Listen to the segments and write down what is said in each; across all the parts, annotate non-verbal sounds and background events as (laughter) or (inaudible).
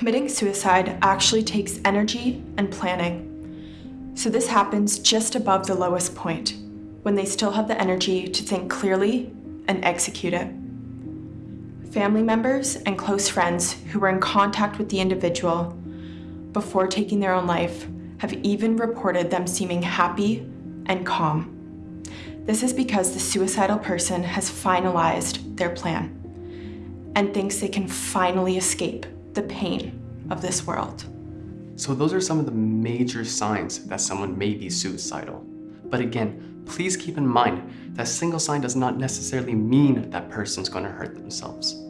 Committing suicide actually takes energy and planning. So this happens just above the lowest point, when they still have the energy to think clearly and execute it. Family members and close friends who were in contact with the individual before taking their own life have even reported them seeming happy and calm. This is because the suicidal person has finalized their plan and thinks they can finally escape the pain of this world. So those are some of the major signs that someone may be suicidal. But again, please keep in mind that single sign does not necessarily mean that person's going to hurt themselves.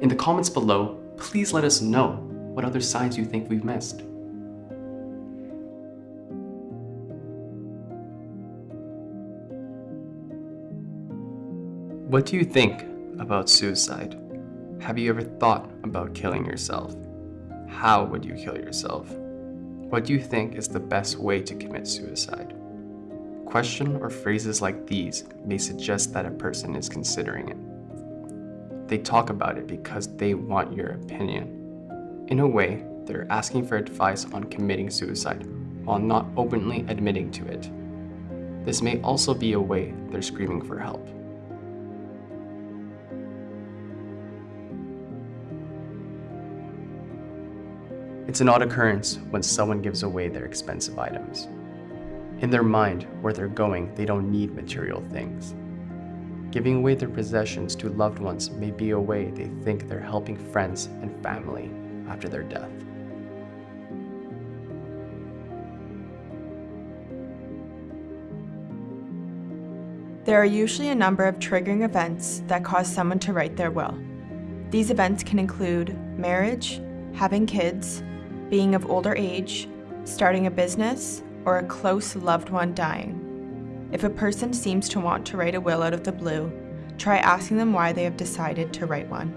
In the comments below, please let us know what other signs you think we've missed. What do you think about suicide? Have you ever thought about killing yourself? How would you kill yourself? What do you think is the best way to commit suicide? Question or phrases like these may suggest that a person is considering it. They talk about it because they want your opinion. In a way, they're asking for advice on committing suicide while not openly admitting to it. This may also be a way they're screaming for help. It's an odd occurrence when someone gives away their expensive items. In their mind, where they're going, they don't need material things. Giving away their possessions to loved ones may be a way they think they're helping friends and family after their death. There are usually a number of triggering events that cause someone to write their will. These events can include marriage, having kids, being of older age, starting a business, or a close loved one dying. If a person seems to want to write a will out of the blue, try asking them why they have decided to write one.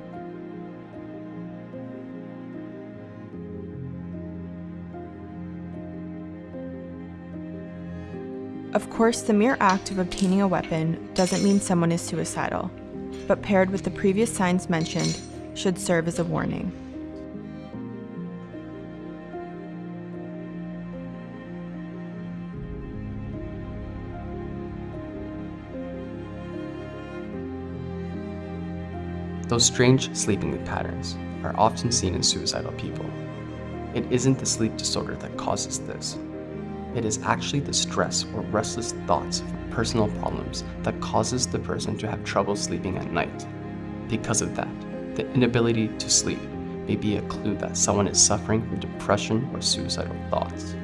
Of course, the mere act of obtaining a weapon doesn't mean someone is suicidal, but paired with the previous signs mentioned should serve as a warning. Those strange sleeping patterns are often seen in suicidal people. It isn't the sleep disorder that causes this. It is actually the stress or restless thoughts from personal problems that causes the person to have trouble sleeping at night. Because of that, the inability to sleep may be a clue that someone is suffering from depression or suicidal thoughts.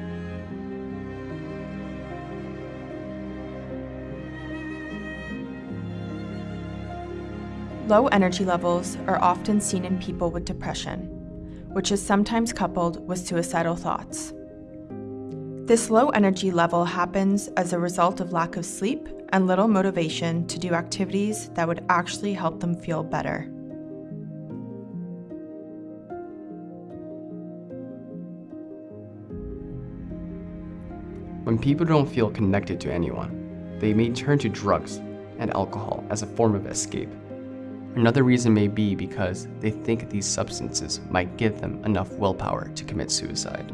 Low energy levels are often seen in people with depression, which is sometimes coupled with suicidal thoughts. This low energy level happens as a result of lack of sleep and little motivation to do activities that would actually help them feel better. When people don't feel connected to anyone, they may turn to drugs and alcohol as a form of escape. Another reason may be because they think these substances might give them enough willpower to commit suicide.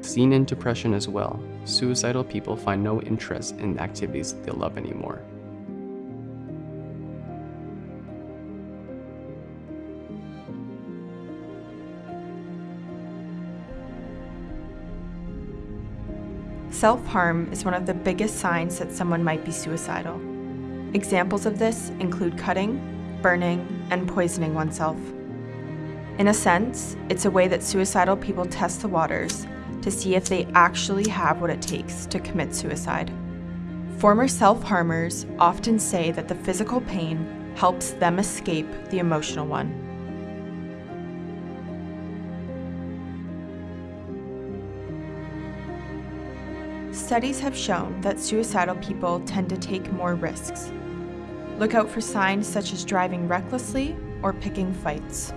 Seen in depression as well, suicidal people find no interest in activities they love anymore. Self-harm is one of the biggest signs that someone might be suicidal. Examples of this include cutting, burning, and poisoning oneself. In a sense, it's a way that suicidal people test the waters to see if they actually have what it takes to commit suicide. Former self-harmers often say that the physical pain helps them escape the emotional one. Studies have shown that suicidal people tend to take more risks. Look out for signs such as driving recklessly or picking fights.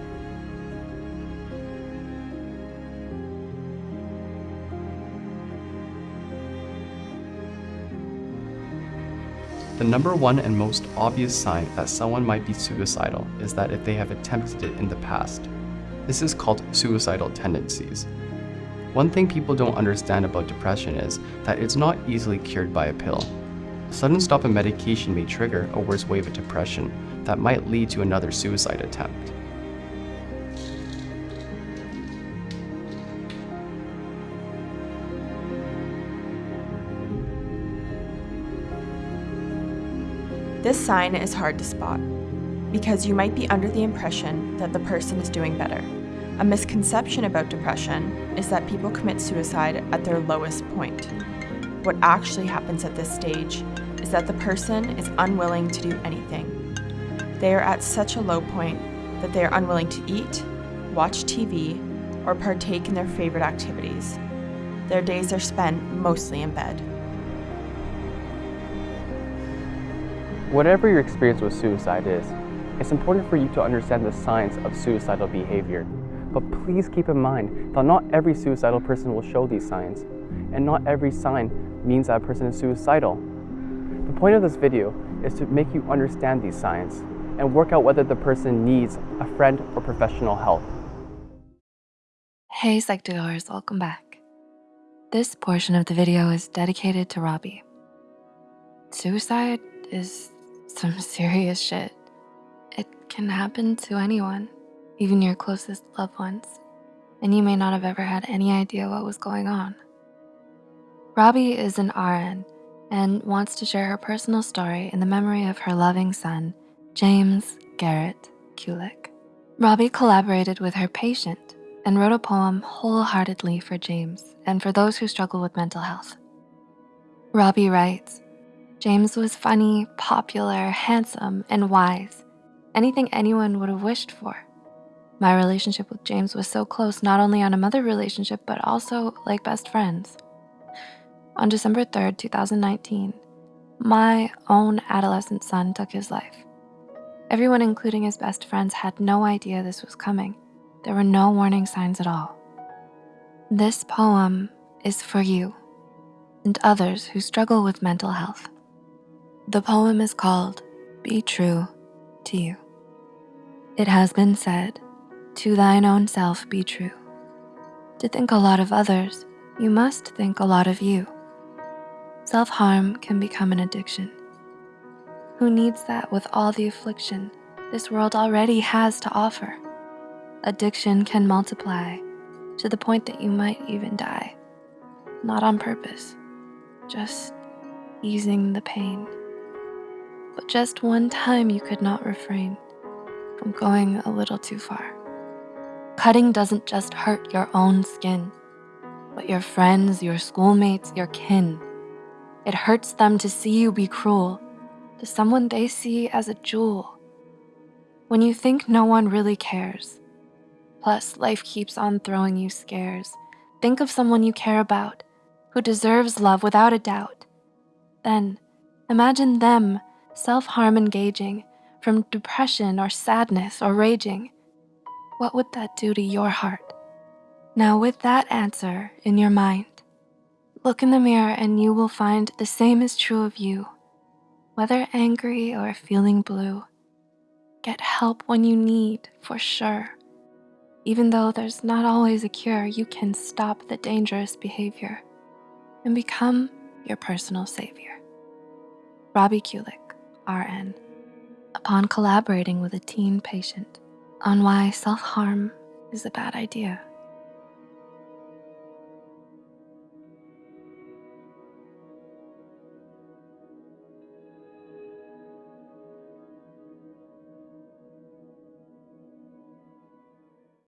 The number one and most obvious sign that someone might be suicidal is that if they have attempted it in the past. This is called suicidal tendencies. One thing people don't understand about depression is that it's not easily cured by a pill. A sudden stop in medication may trigger a worse wave of depression that might lead to another suicide attempt. This sign is hard to spot because you might be under the impression that the person is doing better. A misconception about depression is that people commit suicide at their lowest point. What actually happens at this stage is that the person is unwilling to do anything. They are at such a low point that they are unwilling to eat, watch TV, or partake in their favorite activities. Their days are spent mostly in bed. Whatever your experience with suicide is, it's important for you to understand the signs of suicidal behavior. But please keep in mind that not every suicidal person will show these signs, and not every sign means that a person is suicidal. The point of this video is to make you understand these signs and work out whether the person needs a friend or professional help. Hey Psych2Goers, welcome back. This portion of the video is dedicated to Robbie. Suicide is some (laughs) serious shit. It can happen to anyone, even your closest loved ones, and you may not have ever had any idea what was going on. Robbie is an RN and wants to share her personal story in the memory of her loving son, James Garrett Kulik. Robbie collaborated with her patient and wrote a poem wholeheartedly for James and for those who struggle with mental health. Robbie writes, James was funny, popular, handsome, and wise. Anything anyone would have wished for. My relationship with James was so close, not only on a mother relationship, but also like best friends. On December 3rd, 2019, my own adolescent son took his life. Everyone, including his best friends, had no idea this was coming. There were no warning signs at all. This poem is for you and others who struggle with mental health. The poem is called Be True to You. It has been said, to thine own self be true. To think a lot of others, you must think a lot of you. Self-harm can become an addiction. Who needs that with all the affliction this world already has to offer? Addiction can multiply to the point that you might even die. Not on purpose, just easing the pain but just one time you could not refrain from going a little too far. Cutting doesn't just hurt your own skin, but your friends, your schoolmates, your kin. It hurts them to see you be cruel to someone they see as a jewel. When you think no one really cares, plus life keeps on throwing you scares, think of someone you care about who deserves love without a doubt. Then imagine them self-harm engaging from depression or sadness or raging, what would that do to your heart? Now with that answer in your mind, look in the mirror and you will find the same is true of you. Whether angry or feeling blue, get help when you need for sure. Even though there's not always a cure, you can stop the dangerous behavior and become your personal savior. Robbie Kulik. RN, upon collaborating with a teen patient on why self-harm is a bad idea.